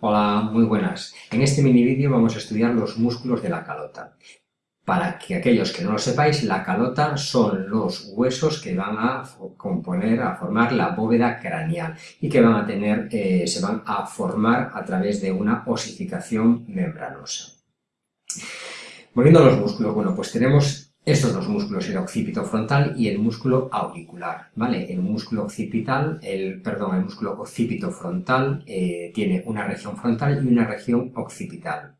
Hola, muy buenas. En este mini vídeo vamos a estudiar los músculos de la calota. Para que aquellos que no lo sepáis, la calota son los huesos que van a componer, a formar la bóveda craneal y que van a tener, eh, se van a formar a través de una osificación membranosa. Volviendo a los músculos, bueno, pues tenemos estos dos músculos, el occipito frontal y el músculo auricular, ¿vale? El músculo occipital, el, perdón, el músculo occipito frontal eh, tiene una región frontal y una región occipital.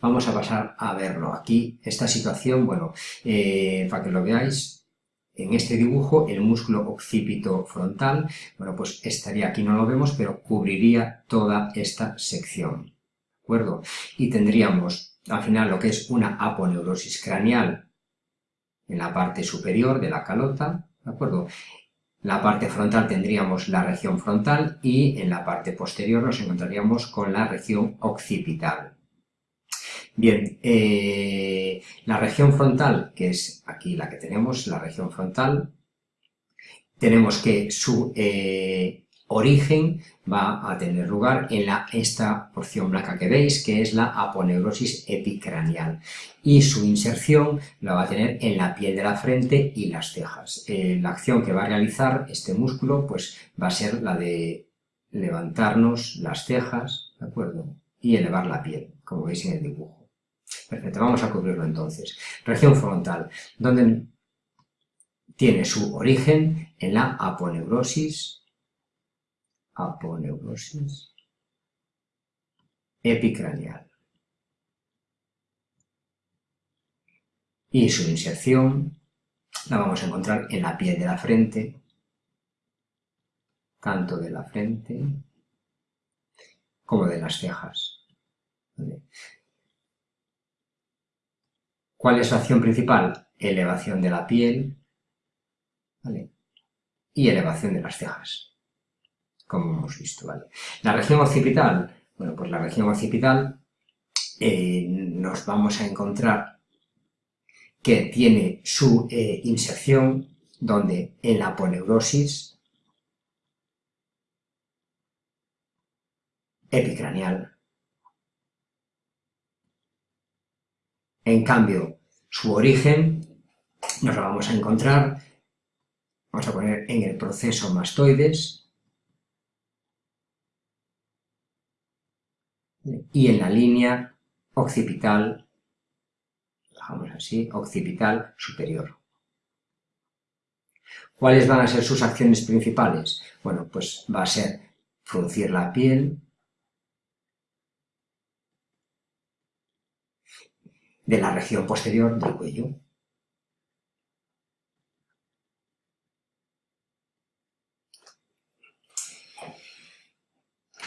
Vamos a pasar a verlo. Aquí, esta situación, bueno, eh, para que lo veáis, en este dibujo, el músculo occipito frontal, bueno, pues estaría, aquí no lo vemos, pero cubriría toda esta sección, ¿de acuerdo? Y tendríamos, al final, lo que es una aponeurosis craneal en la parte superior de la calota, ¿de acuerdo? La parte frontal tendríamos la región frontal y en la parte posterior nos encontraríamos con la región occipital. Bien, eh, la región frontal, que es aquí la que tenemos, la región frontal, tenemos que su eh, origen va a tener lugar en la, esta porción blanca que veis, que es la aponeurosis epicranial. Y su inserción la va a tener en la piel de la frente y las cejas. Eh, la acción que va a realizar este músculo pues, va a ser la de levantarnos las cejas, ¿de acuerdo? Y elevar la piel, como veis en el dibujo. Perfecto, vamos a cubrirlo entonces. Región frontal, donde tiene su origen en la aponeurosis aponeurosis epicranial. Y su inserción la vamos a encontrar en la piel de la frente, tanto de la frente como de las cejas. ¿Cuál es la acción principal? Elevación de la piel y elevación de las cejas como hemos visto, ¿vale? La región occipital, bueno, pues la región occipital eh, nos vamos a encontrar que tiene su eh, inserción donde en la poneurosis epicraneal. En cambio, su origen nos lo vamos a encontrar, vamos a poner en el proceso mastoides, y en la línea occipital, dejamos así, occipital superior. ¿Cuáles van a ser sus acciones principales? Bueno, pues va a ser fruncir la piel, de la región posterior del cuello.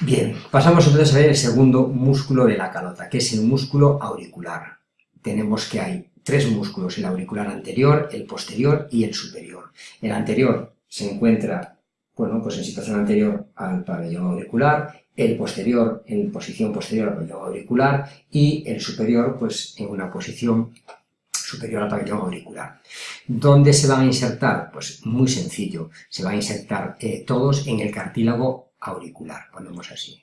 Bien, pasamos entonces a ver el segundo músculo de la calota, que es el músculo auricular. Tenemos que hay tres músculos, el auricular anterior, el posterior y el superior. El anterior se encuentra, bueno, pues en situación anterior al pabellón auricular, el posterior en posición posterior al pabellón auricular y el superior, pues en una posición superior al pabellón auricular. ¿Dónde se van a insertar? Pues muy sencillo, se van a insertar eh, todos en el cartílago auricular, ponemos así.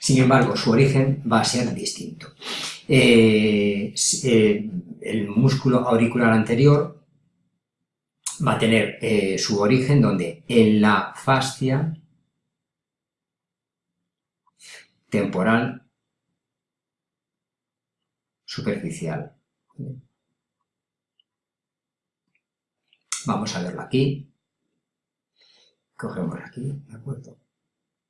Sin embargo, su origen va a ser distinto. Eh, eh, el músculo auricular anterior va a tener eh, su origen donde en la fascia temporal superficial. Vamos a verlo aquí. Cogemos aquí, ¿de acuerdo?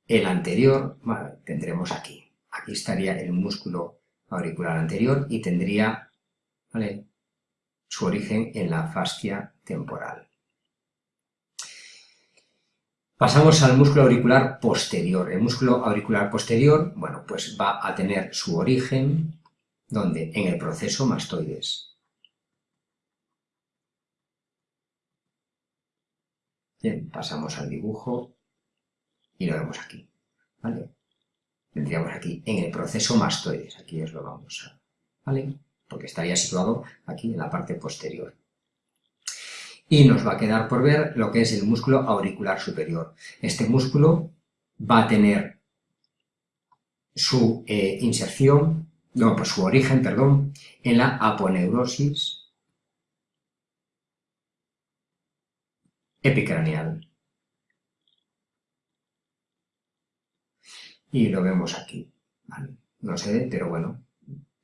El anterior, tendremos aquí. Aquí estaría el músculo auricular anterior y tendría su origen en la fascia temporal. Pasamos al músculo auricular posterior. El músculo auricular posterior, bueno, pues va a tener su origen ¿Dónde? En el proceso mastoides. Bien, pasamos al dibujo y lo vemos aquí, ¿vale? Tendríamos aquí en el proceso mastoides, aquí os lo vamos a, ¿vale? porque estaría situado aquí en la parte posterior. Y nos va a quedar por ver lo que es el músculo auricular superior. Este músculo va a tener su eh, inserción, no, pues su origen, perdón, en la aponeurosis epicraneal. Y lo vemos aquí. No sé, pero bueno,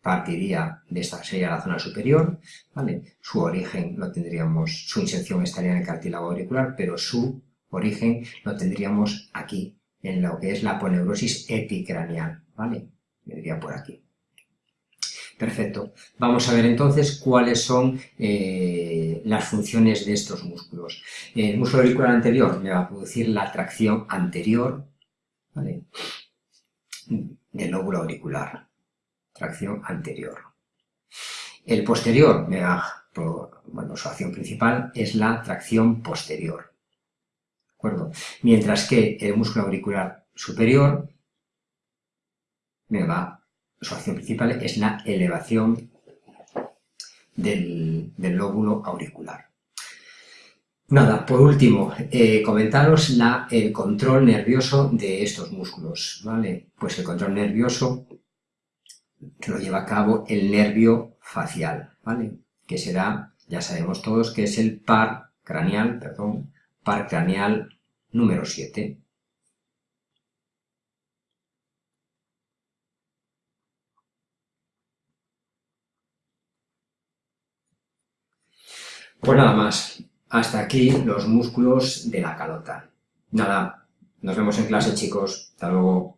partiría de esta sería la zona superior, ¿vale? Su origen lo tendríamos, su inserción estaría en el cartílago auricular, pero su origen lo tendríamos aquí, en lo que es la aponeurosis epicraneal, ¿vale? Vendría por aquí. Perfecto. Vamos a ver entonces cuáles son eh, las funciones de estos músculos. El músculo auricular anterior me va a producir la tracción anterior del lóbulo auricular. Tracción anterior. El posterior me va, bueno, su acción principal es la tracción posterior. ¿De acuerdo? Mientras que el músculo auricular superior me va su acción principal es la elevación del, lóbulo auricular. Nada, por último, eh, comentaros la, el control nervioso de estos músculos, ¿vale? Pues el control nervioso lo lleva a cabo el nervio facial, ¿vale? Que será, ya sabemos todos, que es el par craneal, perdón, par craneal número 7, Pues nada más. Hasta aquí los músculos de la calota. Nada, nos vemos en clase chicos. Hasta luego.